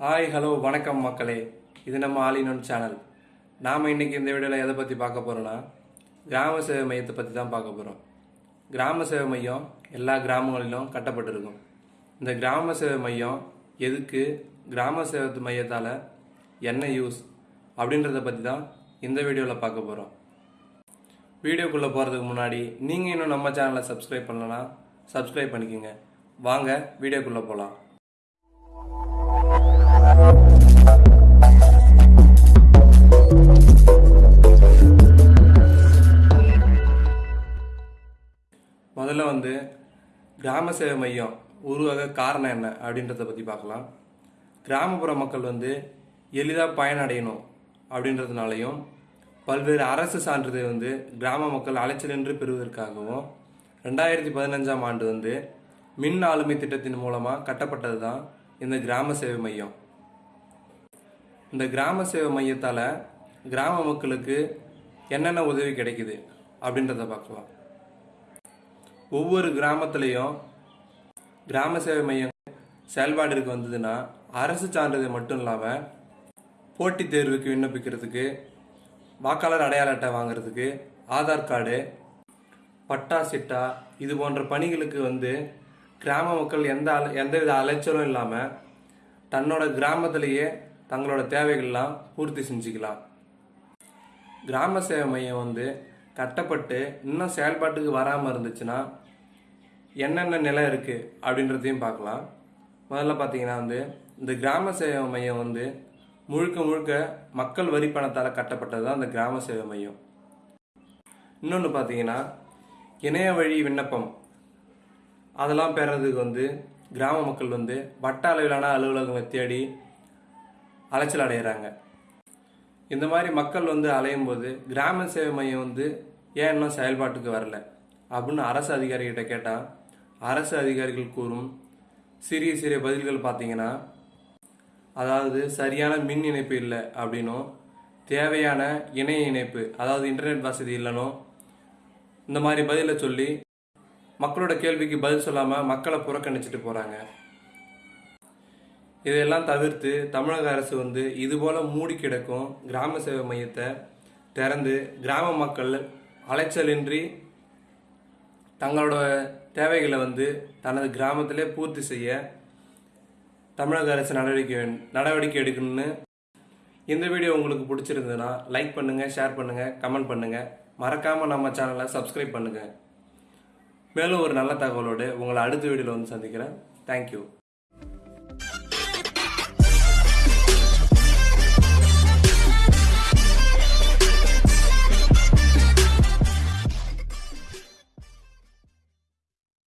Hi hello வணக்கம் மக்களே. இது நம்ம ஆலினோன் சேனல் நாம் இன்னைக்கு இந்த வீடியோவில் எதை பற்றி பார்க்க போகிறோன்னா கிராம சேவை மையத்தை பற்றி தான் பார்க்க போகிறோம் கிராம சேவை மையம் எல்லா கிராமங்களிலும் கட்டப்பட்டிருக்கும். இந்த கிராம சேவை மையம் எதுக்கு கிராம சேவை மையத்தால் என்ன யூஸ் அப்படின்றத பற்றி தான் இந்த வீடியோவில் பார்க்க போகிறோம் வீடியோக்குள்ளே போகிறதுக்கு முன்னாடி நீங்கள் இன்னும் நம்ம சேனலை சப்ஸ்கிரைப் பண்ணலன்னா சப்ஸ்கிரைப் பண்ணிக்கோங்க. வாங்க வீடியோக்குள்ளே போகலாம் வந்து கிராம சேவை மையம் உருவாக காரணம் என்ன அப்படின்றத பற்றி பார்க்கலாம். கிராமப்புற மக்கள் வந்து எளிதாக பயனடையணும் அப்படின்றதுனாலையும் பல்வேறு அரசு சான்றிதழ் வந்து கிராம மக்கள் அலைச்சலின்றி பெறுவதற்காகவும் ரெண்டாயிரத்தி பதினஞ்சாம் ஆண்டு வந்து மின் ஆளுமை திட்டத்தின் மூலமாக கட்டப்பட்டது தான் இந்த கிராம சேவை மையம். இந்த கிராம சேவை மையத்தால் கிராம மக்களுக்கு என்னென்ன உதவி கிடைக்குது அப்படின்றத பார்க்கலாம். ஒவ்வொரு கிராமத்துலேயும் கிராம சேவை மையம் செயல்பாடுக்கு வந்ததுன்னா அரசு சான்றிதழ் மட்டும் இல்லாமல் போட்டித் தேர்வுக்கு விண்ணப்பிக்கிறதுக்கு வாக்காளர் அடையாள அட்டை வாங்குறதுக்கு ஆதார் கார்டு பட்டா சிட்டா இது போன்ற பணிகளுக்கு வந்து கிராம மக்கள் எந்த அல எந்தவித அலைச்சலும் இல்லாமல் தன்னோட கிராமத்திலேயே தங்களோட தேவைகள்லாம் பூர்த்தி செஞ்சுக்கலாம். கிராம சேவை மையம் வந்து கட்டப்பட்டு இன்னும் செயல்பாட்டுக்கு வராமல் இருந்துச்சுன்னா என்னென்ன நிலை இருக்குது அப்படின்றதையும் பார்க்கலாம். முதல்ல பார்த்தீங்கன்னா வந்து இந்த கிராம சேவை மையம் வந்து முழுக்க முழுக்க மக்கள் வரி பணத்தால் கட்டப்பட்டது தான் இந்த கிராம சேவை மையம். இன்னொன்று பார்த்தீங்கன்னா இணைய வழி விண்ணப்பம். அதெல்லாம் பெறதுக்கு வந்து கிராம மக்கள் வந்து வட்ட அளவிலான அலுவலகங்களை தேடி அலைச்சல் அடைகிறாங்க இந்த மாதிரி மக்கள் வந்து அலையும் போது கிராம சேவை மையம் வந்து ஏன் இன்னும் செயல்பாட்டுக்கு வரல? அப்படின்னு அரசு அதிகாரிகிட்ட கேட்டால் அரசு அதிகாரிகள் கூறும் சிறிய சிறிய பதில்கள் பார்த்தீங்கன்னா அதாவது சரியான மின் இணைப்பு இல்லை அப்படின்னும் தேவையான இணைய இணைப்பு அதாவது இன்டர்நெட் வசதி இல்லைனும் இந்த மாதிரி பதிலை சொல்லி மக்களோட கேள்விக்கு பதில் சொல்லாமல் மக்களை புறக்கணிச்சிட்டு போகிறாங்க இதையெல்லாம் தவிர்த்து தமிழக அரசு வந்து இதுபோல் மூடி கிடக்கும் கிராம சேவை மையத்தை திறந்து கிராம மக்கள் அலைச்சலின்றி தங்களோட தேவைகளை வந்து தனது கிராமத்திலே பூர்த்தி செய்ய தமிழக அரசு நடவடிக்கை நடவடிக்கை எடுக்கணும்னு இந்த வீடியோ உங்களுக்கு பிடிச்சிருந்ததுன்னா லைக் பண்ணுங்கள் ஷேர் பண்ணுங்கள் கமெண்ட் பண்ணுங்கள் மறக்காமல் நம்ம சேனலை சப்ஸ்கிரைப் பண்ணுங்கள் மேலும் ஒரு நல்ல தகவலோடு உங்களை அடுத்த வீடியோவில் வந்து சந்திக்கிறேன். தேங்க்யூ